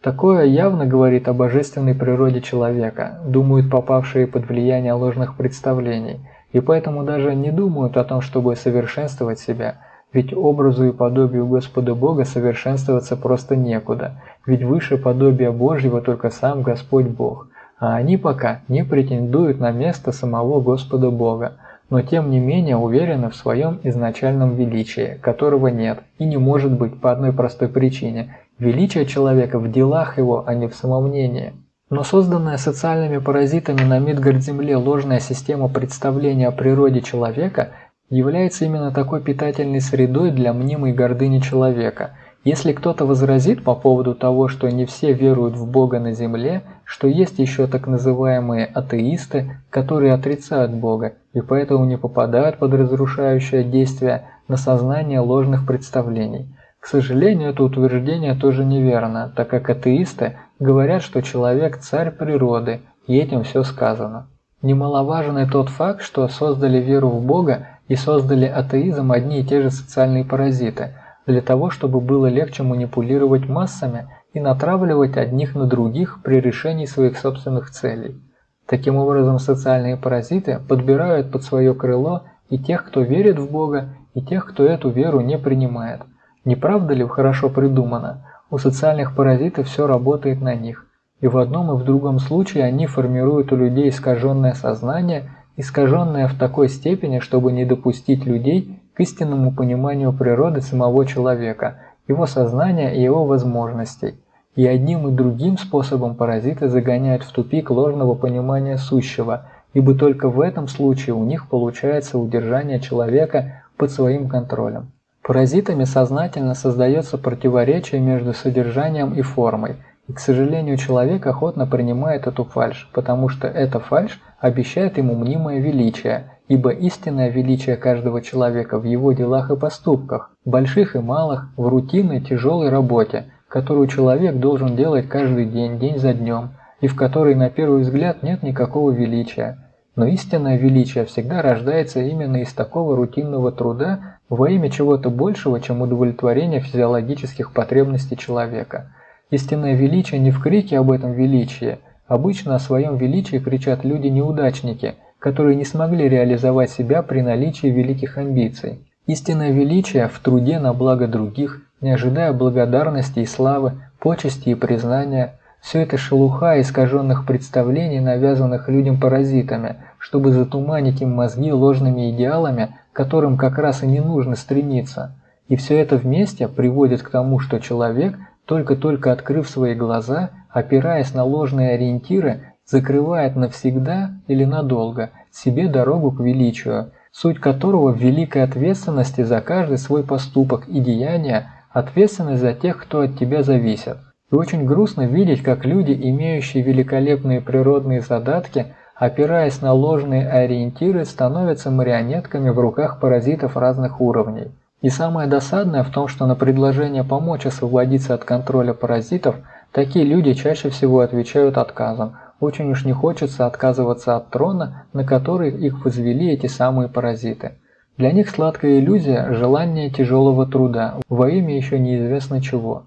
S1: Такое явно говорит о божественной природе человека, думают попавшие под влияние ложных представлений, и поэтому даже не думают о том, чтобы совершенствовать себя – ведь образу и подобию Господа Бога совершенствоваться просто некуда, ведь выше подобия Божьего только сам Господь Бог, а они пока не претендуют на место самого Господа Бога, но тем не менее уверены в своем изначальном величии, которого нет и не может быть по одной простой причине – величие человека в делах его, а не в самомнении. Но созданная социальными паразитами на Мидгард-Земле ложная система представления о природе человека – является именно такой питательной средой для мнимой гордыни человека. Если кто-то возразит по поводу того, что не все веруют в Бога на земле, что есть еще так называемые атеисты, которые отрицают Бога и поэтому не попадают под разрушающее действие на сознание ложных представлений. К сожалению, это утверждение тоже неверно, так как атеисты говорят, что человек – царь природы, и этим все сказано. Немаловажен и тот факт, что создали веру в Бога и создали атеизм одни и те же социальные паразиты, для того, чтобы было легче манипулировать массами и натравливать одних на других при решении своих собственных целей. Таким образом, социальные паразиты подбирают под свое крыло и тех, кто верит в Бога, и тех, кто эту веру не принимает. Не правда ли хорошо придумано? У социальных паразитов все работает на них. И в одном и в другом случае они формируют у людей искаженное сознание искаженная в такой степени, чтобы не допустить людей к истинному пониманию природы самого человека, его сознания и его возможностей. И одним и другим способом паразиты загоняют в тупик ложного понимания сущего, ибо только в этом случае у них получается удержание человека под своим контролем. Паразитами сознательно создается противоречие между содержанием и формой – и, к сожалению, человек охотно принимает эту фальшь, потому что эта фальшь обещает ему мнимое величие ибо истинное величие каждого человека в его делах и поступках, больших и малых, в рутинной тяжелой работе, которую человек должен делать каждый день, день за днем, и в которой на первый взгляд нет никакого величия. Но истинное величие всегда рождается именно из такого рутинного труда во имя чего-то большего, чем удовлетворение физиологических потребностей человека. Истинное величие не в крике об этом величии. Обычно о своем величии кричат люди-неудачники, которые не смогли реализовать себя при наличии великих амбиций. Истинное величие в труде на благо других, не ожидая благодарности и славы, почести и признания – все это шелуха искаженных представлений, навязанных людям паразитами, чтобы затуманить им мозги ложными идеалами, к которым как раз и не нужно стремиться. И все это вместе приводит к тому, что человек, только-только открыв свои глаза, опираясь на ложные ориентиры, закрывает навсегда или надолго себе дорогу к величию, суть которого в великой ответственности за каждый свой поступок и деяние, ответственность за тех, кто от тебя зависит. И очень грустно видеть, как люди, имеющие великолепные природные задатки, опираясь на ложные ориентиры, становятся марионетками в руках паразитов разных уровней. И самое досадное в том, что на предложение помочь освободиться от контроля паразитов, такие люди чаще всего отвечают отказом. Очень уж не хочется отказываться от трона, на который их возвели эти самые паразиты. Для них сладкая иллюзия – желание тяжелого труда, во имя еще неизвестно чего.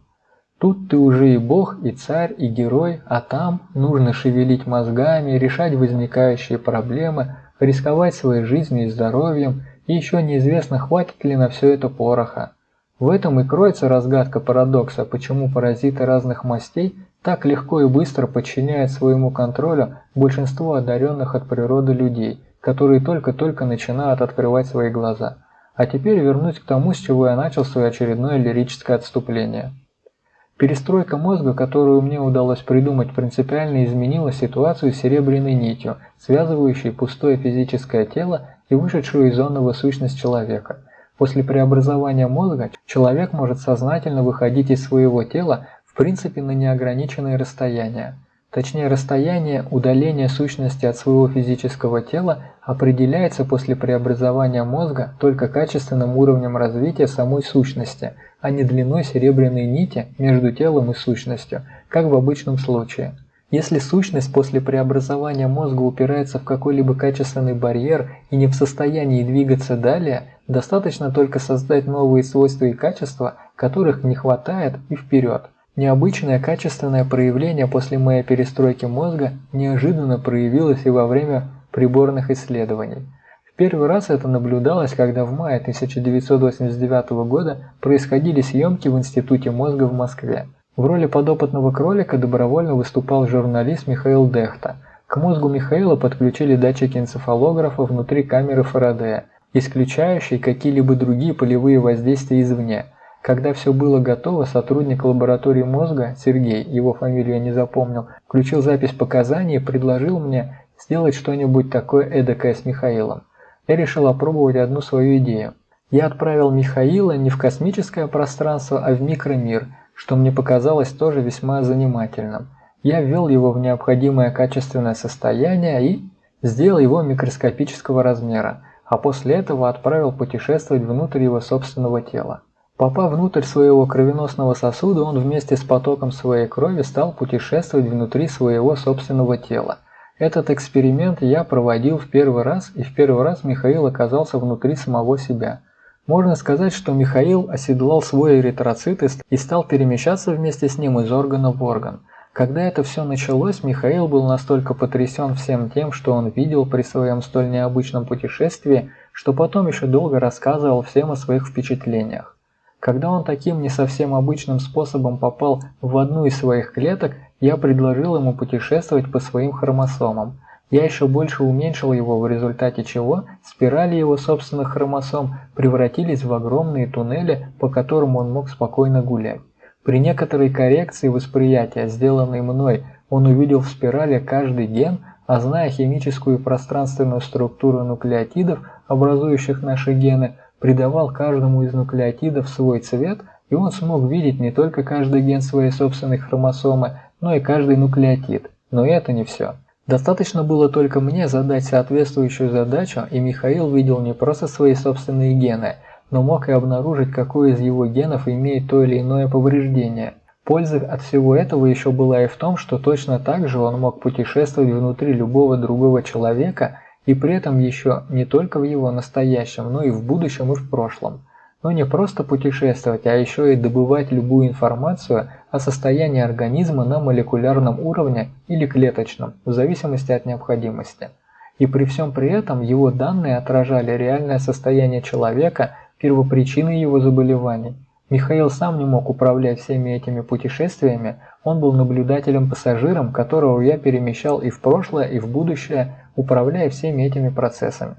S1: Тут ты уже и бог, и царь, и герой, а там нужно шевелить мозгами, решать возникающие проблемы, рисковать своей жизнью и здоровьем, и еще неизвестно, хватит ли на все это пороха. В этом и кроется разгадка парадокса, почему паразиты разных мастей так легко и быстро подчиняют своему контролю большинство одаренных от природы людей, которые только-только начинают открывать свои глаза. А теперь вернусь к тому, с чего я начал свое очередное лирическое отступление. Перестройка мозга, которую мне удалось придумать, принципиально изменила ситуацию серебряной нитью, связывающей пустое физическое тело и вышедшую из зонного сущность человека. После преобразования мозга человек может сознательно выходить из своего тела в принципе на неограниченные расстояния. Точнее, расстояние удаления сущности от своего физического тела определяется после преобразования мозга только качественным уровнем развития самой сущности, а не длиной серебряной нити между телом и сущностью, как в обычном случае. Если сущность после преобразования мозга упирается в какой-либо качественный барьер и не в состоянии двигаться далее, достаточно только создать новые свойства и качества, которых не хватает, и вперед. Необычное качественное проявление после моей перестройки мозга неожиданно проявилось и во время приборных исследований. В первый раз это наблюдалось, когда в мае 1989 года происходили съемки в Институте мозга в Москве. В роли подопытного кролика добровольно выступал журналист Михаил Дехта. К мозгу Михаила подключили датчики энцефалографа внутри камеры Фарадея, исключающие какие-либо другие полевые воздействия извне – когда все было готово, сотрудник лаборатории мозга, Сергей, его фамилию я не запомнил, включил запись показаний и предложил мне сделать что-нибудь такое эдакое с Михаилом. Я решил опробовать одну свою идею. Я отправил Михаила не в космическое пространство, а в микромир, что мне показалось тоже весьма занимательным. Я ввел его в необходимое качественное состояние и сделал его микроскопического размера, а после этого отправил путешествовать внутрь его собственного тела. Попав внутрь своего кровеносного сосуда, он вместе с потоком своей крови стал путешествовать внутри своего собственного тела. Этот эксперимент я проводил в первый раз, и в первый раз Михаил оказался внутри самого себя. Можно сказать, что Михаил оседлал свой эритроцит и стал перемещаться вместе с ним из органа в орган. Когда это все началось, Михаил был настолько потрясен всем тем, что он видел при своем столь необычном путешествии, что потом еще долго рассказывал всем о своих впечатлениях. Когда он таким не совсем обычным способом попал в одну из своих клеток, я предложил ему путешествовать по своим хромосомам. Я еще больше уменьшил его, в результате чего спирали его собственных хромосом превратились в огромные туннели, по которым он мог спокойно гулять. При некоторой коррекции восприятия, сделанной мной, он увидел в спирали каждый ген, а зная химическую и пространственную структуру нуклеотидов, образующих наши гены, придавал каждому из нуклеотидов свой цвет, и он смог видеть не только каждый ген своей собственной хромосомы, но и каждый нуклеотид. Но это не все. Достаточно было только мне задать соответствующую задачу, и Михаил видел не просто свои собственные гены, но мог и обнаружить, какой из его генов имеет то или иное повреждение. Польза от всего этого еще была и в том, что точно так же он мог путешествовать внутри любого другого человека и при этом еще не только в его настоящем, но и в будущем и в прошлом. Но не просто путешествовать, а еще и добывать любую информацию о состоянии организма на молекулярном уровне или клеточном, в зависимости от необходимости. И при всем при этом его данные отражали реальное состояние человека, первопричины его заболеваний. Михаил сам не мог управлять всеми этими путешествиями, он был наблюдателем-пассажиром, которого я перемещал и в прошлое, и в будущее, управляя всеми этими процессами.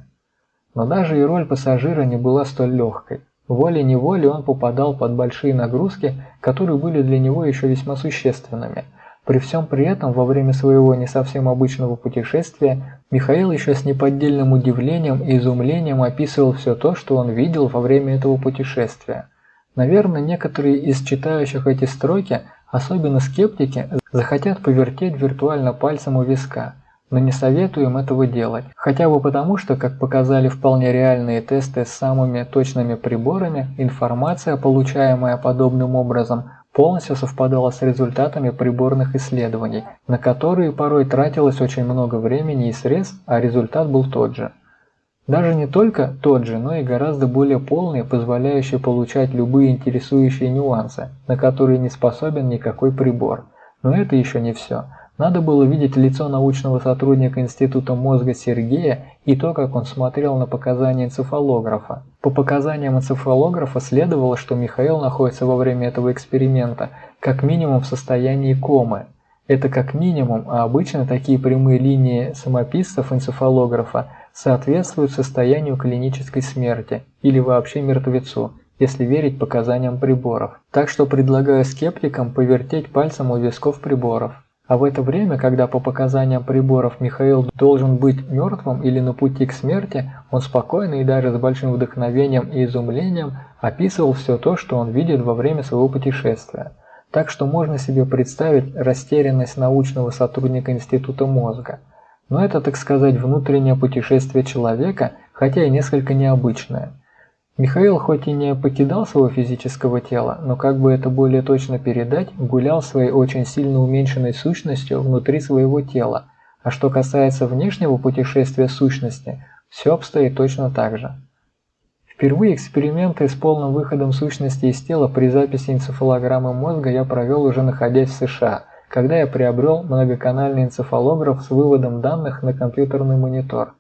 S1: Но даже и роль пассажира не была столь легкой. Волей-неволей он попадал под большие нагрузки, которые были для него еще весьма существенными. При всем при этом, во время своего не совсем обычного путешествия, Михаил еще с неподдельным удивлением и изумлением описывал все то, что он видел во время этого путешествия – Наверное, некоторые из читающих эти строки, особенно скептики, захотят повертеть виртуально пальцем у виска, но не советую им этого делать. Хотя бы потому, что, как показали вполне реальные тесты с самыми точными приборами, информация, получаемая подобным образом, полностью совпадала с результатами приборных исследований, на которые порой тратилось очень много времени и средств, а результат был тот же. Даже не только тот же, но и гораздо более полный, позволяющий получать любые интересующие нюансы, на которые не способен никакой прибор. Но это еще не все. Надо было видеть лицо научного сотрудника Института мозга Сергея и то, как он смотрел на показания энцефалографа. По показаниям энцефалографа следовало, что Михаил находится во время этого эксперимента как минимум в состоянии комы. Это как минимум, а обычно такие прямые линии самописцев энцефалографа соответствуют состоянию клинической смерти или вообще мертвецу, если верить показаниям приборов. Так что предлагаю скептикам повертеть пальцем у висков приборов. А в это время, когда по показаниям приборов Михаил должен быть мертвым или на пути к смерти, он спокойно и даже с большим вдохновением и изумлением описывал все то, что он видит во время своего путешествия. Так что можно себе представить растерянность научного сотрудника Института мозга – но это, так сказать, внутреннее путешествие человека, хотя и несколько необычное. Михаил хоть и не покидал своего физического тела, но как бы это более точно передать, гулял своей очень сильно уменьшенной сущностью внутри своего тела. А что касается внешнего путешествия сущности, все обстоит точно так же. Впервые эксперименты с полным выходом сущности из тела при записи энцефалограммы мозга я провел уже находясь в США – когда я приобрел многоканальный энцефалограф с выводом данных на компьютерный монитор.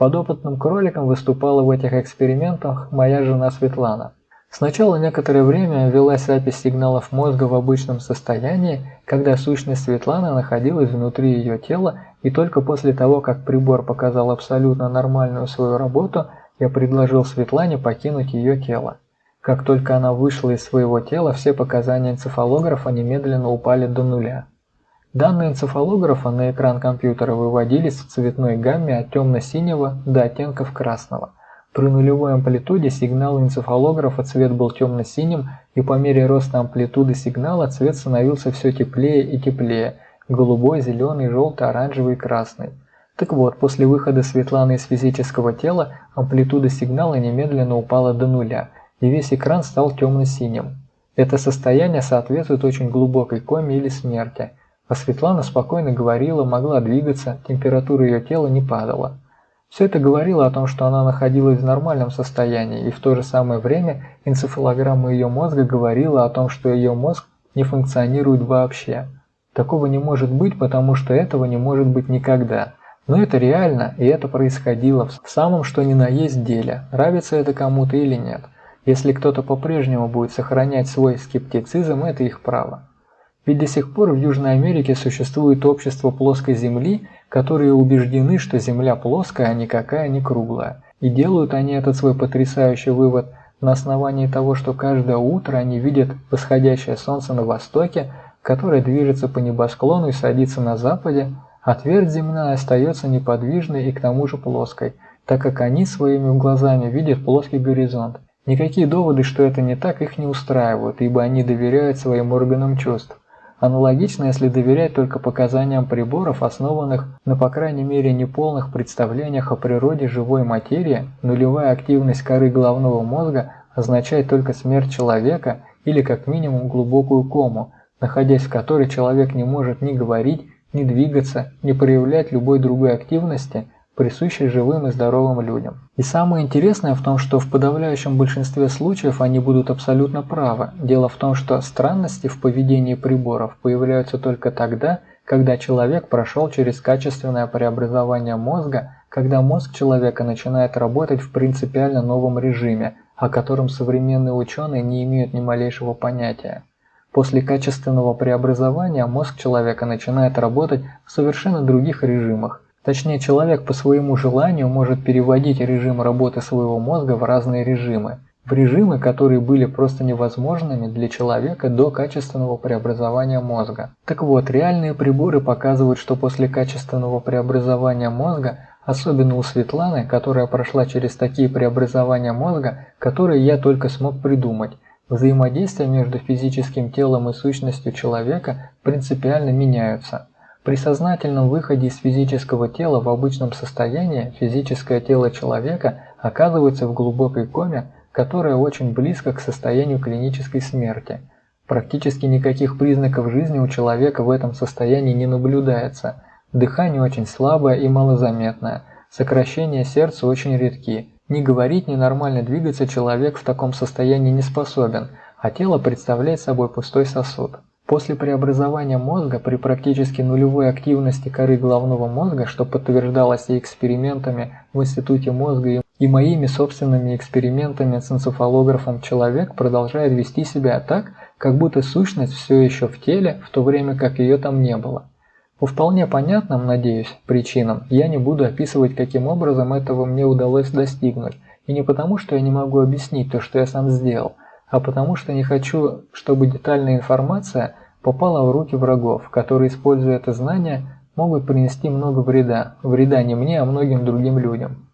S1: Подопытным кроликом выступала в этих экспериментах моя жена Светлана. Сначала некоторое время велась запись сигналов мозга в обычном состоянии, когда сущность Светланы находилась внутри ее тела, и только после того, как прибор показал абсолютно нормальную свою работу, я предложил Светлане покинуть ее тело. Как только она вышла из своего тела, все показания энцефалографа немедленно упали до нуля. Данные энцефалографа на экран компьютера выводились в цветной гамме от темно-синего до оттенков красного. При нулевой амплитуде сигнала энцефалографа цвет был темно-синим, и по мере роста амплитуды сигнала цвет становился все теплее и теплее – голубой, зеленый, желтый, оранжевый красный. Так вот, после выхода Светланы из физического тела амплитуда сигнала немедленно упала до нуля, и весь экран стал темно-синим. Это состояние соответствует очень глубокой коме или смерти – а Светлана спокойно говорила, могла двигаться, температура ее тела не падала. Все это говорило о том, что она находилась в нормальном состоянии, и в то же самое время энцефалограмма ее мозга говорила о том, что ее мозг не функционирует вообще. Такого не может быть, потому что этого не может быть никогда. Но это реально, и это происходило в самом что ни на есть деле, нравится это кому-то или нет. Если кто-то по-прежнему будет сохранять свой скептицизм, это их право. Ведь до сих пор в Южной Америке существует общество плоской Земли, которые убеждены, что Земля плоская, а никакая не круглая. И делают они этот свой потрясающий вывод на основании того, что каждое утро они видят восходящее солнце на востоке, которое движется по небосклону и садится на западе, а твердь земная остается неподвижной и к тому же плоской, так как они своими глазами видят плоский горизонт. Никакие доводы, что это не так, их не устраивают, ибо они доверяют своим органам чувств. Аналогично, если доверять только показаниям приборов, основанных на по крайней мере неполных представлениях о природе живой материи, нулевая активность коры головного мозга означает только смерть человека или как минимум глубокую кому, находясь в которой человек не может ни говорить, ни двигаться, ни проявлять любой другой активности – присущей живым и здоровым людям. И самое интересное в том, что в подавляющем большинстве случаев они будут абсолютно правы. Дело в том, что странности в поведении приборов появляются только тогда, когда человек прошел через качественное преобразование мозга, когда мозг человека начинает работать в принципиально новом режиме, о котором современные ученые не имеют ни малейшего понятия. После качественного преобразования мозг человека начинает работать в совершенно других режимах, Точнее, человек по своему желанию может переводить режим работы своего мозга в разные режимы. В режимы, которые были просто невозможными для человека до качественного преобразования мозга. Так вот, реальные приборы показывают, что после качественного преобразования мозга, особенно у Светланы, которая прошла через такие преобразования мозга, которые я только смог придумать, взаимодействия между физическим телом и сущностью человека принципиально меняются. При сознательном выходе из физического тела в обычном состоянии физическое тело человека оказывается в глубокой коме, которая очень близко к состоянию клинической смерти. Практически никаких признаков жизни у человека в этом состоянии не наблюдается. Дыхание очень слабое и малозаметное, сокращения сердца очень редки. Ни говорить, ни нормально двигаться человек в таком состоянии не способен, а тело представляет собой пустой сосуд. После преобразования мозга при практически нулевой активности коры головного мозга, что подтверждалось и экспериментами в Институте мозга и моими собственными экспериментами с энцефалографом, человек продолжает вести себя так, как будто сущность все еще в теле, в то время как ее там не было. По вполне понятным, надеюсь, причинам я не буду описывать, каким образом этого мне удалось достигнуть, и не потому, что я не могу объяснить то, что я сам сделал, а потому что не хочу, чтобы детальная информация попала в руки врагов, которые, используя это знание, могут принести много вреда, вреда не мне, а многим другим людям.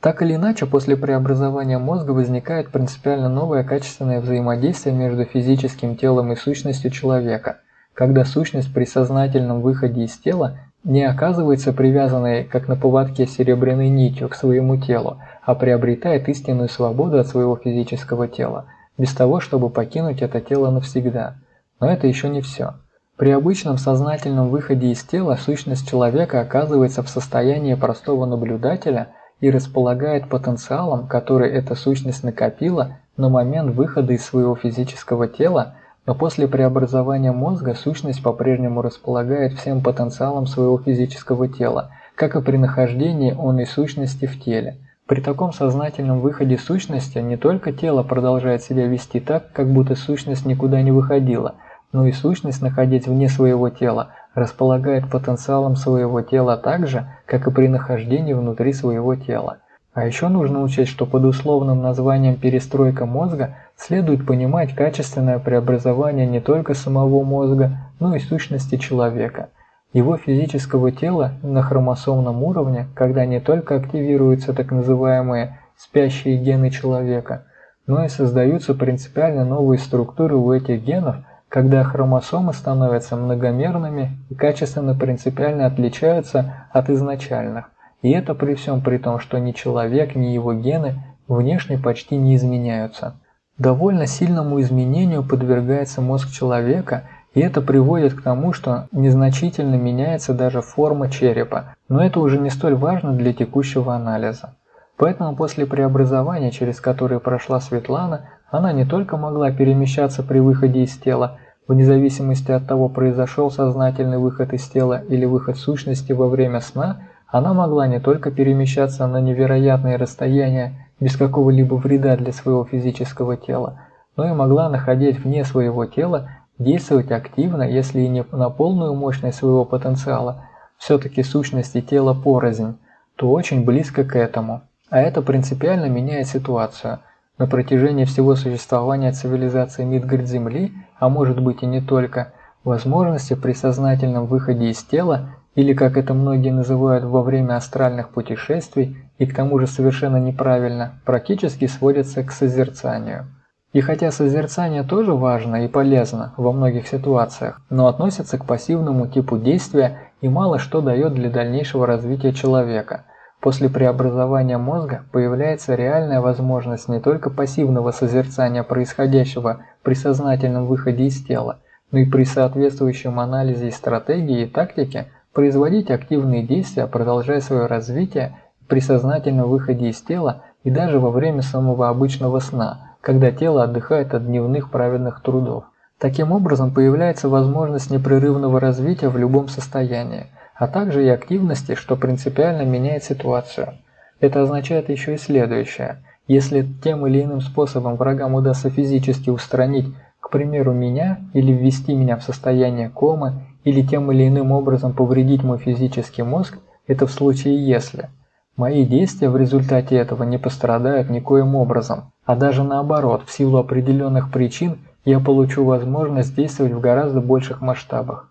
S1: Так или иначе, после преобразования мозга возникает принципиально новое качественное взаимодействие между физическим телом и сущностью человека, когда сущность при сознательном выходе из тела не оказывается привязанной, как на поводке серебряной нитью, к своему телу, а приобретает истинную свободу от своего физического тела, без того, чтобы покинуть это тело навсегда – но это еще не все. При обычном сознательном выходе из тела сущность человека оказывается в состоянии простого наблюдателя и располагает потенциалом, который эта сущность накопила на момент выхода из своего физического тела, но после преобразования мозга сущность по-прежнему располагает всем потенциалом своего физического тела, как и при нахождении он и сущности в теле. При таком сознательном выходе сущности не только тело продолжает себя вести так, как будто сущность никуда не выходила – но и сущность, находясь вне своего тела, располагает потенциалом своего тела так же, как и при нахождении внутри своего тела. А еще нужно учесть, что под условным названием «перестройка мозга» следует понимать качественное преобразование не только самого мозга, но и сущности человека. Его физического тела на хромосомном уровне, когда не только активируются так называемые «спящие гены человека», но и создаются принципиально новые структуры у этих генов – когда хромосомы становятся многомерными и качественно принципиально отличаются от изначальных. И это при всем при том, что ни человек, ни его гены внешне почти не изменяются. Довольно сильному изменению подвергается мозг человека, и это приводит к тому, что незначительно меняется даже форма черепа, но это уже не столь важно для текущего анализа. Поэтому после преобразования, через которое прошла Светлана, она не только могла перемещаться при выходе из тела, вне зависимости от того, произошел сознательный выход из тела или выход сущности во время сна, она могла не только перемещаться на невероятные расстояния без какого-либо вреда для своего физического тела, но и могла, находясь вне своего тела, действовать активно, если и не на полную мощность своего потенциала, все-таки сущности тела порознь, то очень близко к этому. А это принципиально меняет ситуацию – на протяжении всего существования цивилизации Мидгард-Земли, а может быть и не только, возможности при сознательном выходе из тела, или как это многие называют во время астральных путешествий, и к тому же совершенно неправильно, практически сводятся к созерцанию. И хотя созерцание тоже важно и полезно во многих ситуациях, но относится к пассивному типу действия и мало что дает для дальнейшего развития человека. После преобразования мозга появляется реальная возможность не только пассивного созерцания происходящего при сознательном выходе из тела, но и при соответствующем анализе стратегии и тактике производить активные действия, продолжая свое развитие при сознательном выходе из тела и даже во время самого обычного сна, когда тело отдыхает от дневных праведных трудов. Таким образом появляется возможность непрерывного развития в любом состоянии, а также и активности, что принципиально меняет ситуацию. Это означает еще и следующее. Если тем или иным способом врагам удастся физически устранить, к примеру, меня или ввести меня в состояние комы, или тем или иным образом повредить мой физический мозг, это в случае если. Мои действия в результате этого не пострадают никоим образом, а даже наоборот, в силу определенных причин я получу возможность действовать в гораздо больших масштабах.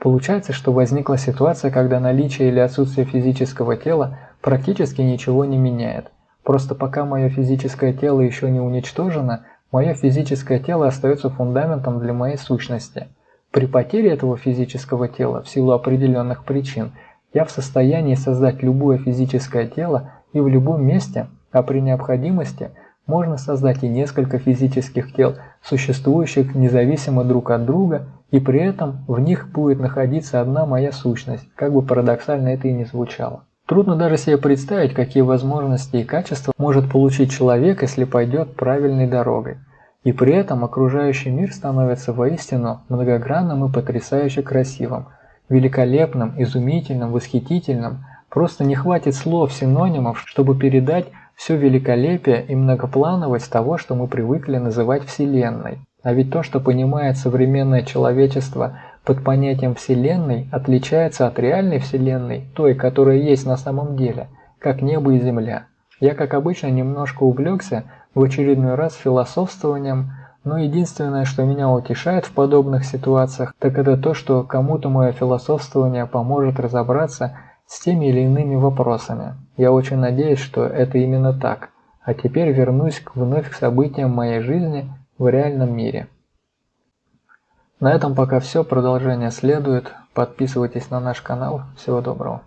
S1: Получается, что возникла ситуация, когда наличие или отсутствие физического тела практически ничего не меняет. Просто пока мое физическое тело еще не уничтожено, мое физическое тело остается фундаментом для моей сущности. При потере этого физического тела в силу определенных причин я в состоянии создать любое физическое тело и в любом месте, а при необходимости – можно создать и несколько физических тел, существующих независимо друг от друга, и при этом в них будет находиться одна моя сущность, как бы парадоксально это и не звучало. Трудно даже себе представить, какие возможности и качества может получить человек, если пойдет правильной дорогой. И при этом окружающий мир становится воистину многогранным и потрясающе красивым, великолепным, изумительным, восхитительным. Просто не хватит слов, синонимов, чтобы передать все великолепие и многоплановость того, что мы привыкли называть Вселенной. А ведь то, что понимает современное человечество под понятием Вселенной, отличается от реальной Вселенной, той, которая есть на самом деле, как небо и земля. Я, как обычно, немножко увлекся в очередной раз философствованием, но единственное, что меня утешает в подобных ситуациях, так это то, что кому-то мое философствование поможет разобраться с теми или иными вопросами. Я очень надеюсь, что это именно так. А теперь вернусь к вновь к событиям моей жизни в реальном мире. На этом пока все, продолжение следует. Подписывайтесь на наш канал. Всего доброго.